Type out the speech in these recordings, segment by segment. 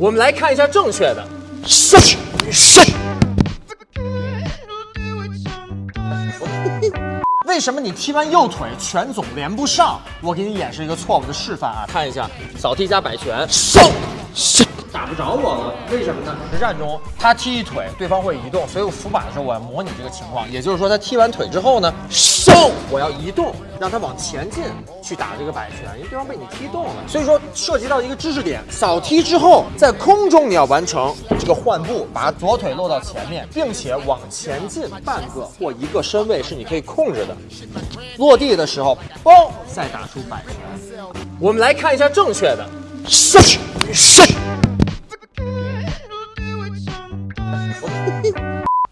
我们来看一下正确的。上上。为什么你踢完右腿拳总连不上？我给你演示一个错误的示范啊，看一下扫踢加摆拳，上上。不着我了，为什么呢？实战中他踢一腿，对方会移动，所以我扶把的时候我要模拟这个情况，也就是说他踢完腿之后呢，收我要移动，让他往前进去打这个摆拳，因为对方被你踢动了。所以说涉及到一个知识点，扫踢之后在空中你要完成这个换步，把左腿落到前面，并且往前进半个或一个身位是你可以控制的。落地的时候，嘣，再打出摆拳。我们来看一下正确的，上上。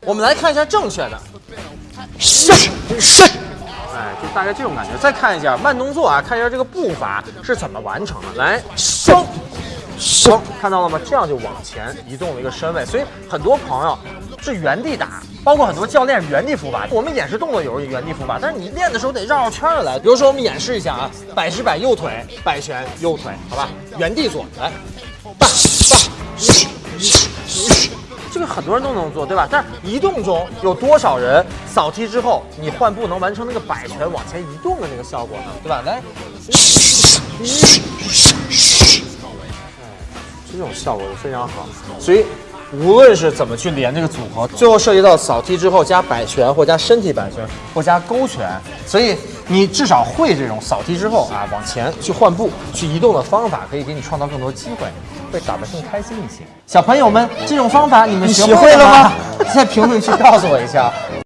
我们来看一下正确的，上上，哎，就大概这种感觉。再看一下慢动作啊，看一下这个步伐是怎么完成的。来，上上，看到了吗？这样就往前移动了一个身位。所以很多朋友是原地打，包括很多教练原地伏法。我们演示动作有时候原地伏法，但是你练的时候得绕绕圈的来。比如说我们演示一下啊，摆是摆右腿，摆拳右腿，好吧？原地做，来，摆摆。很多人都能做，对吧？但是移动中有多少人扫踢之后，你换步能完成那个摆拳往前移动的那个效果呢？对吧？来，这种效果就非常好。所以无论是怎么去连这个组合，最后涉及到扫踢之后加摆拳，或加身体摆拳，或加勾拳，所以你至少会这种扫踢之后啊往前去换步、去移动的方法，可以给你创造更多机会。会打得更开心一些。小朋友们，这种方法你们学会了吗？在 评论区告诉我一下。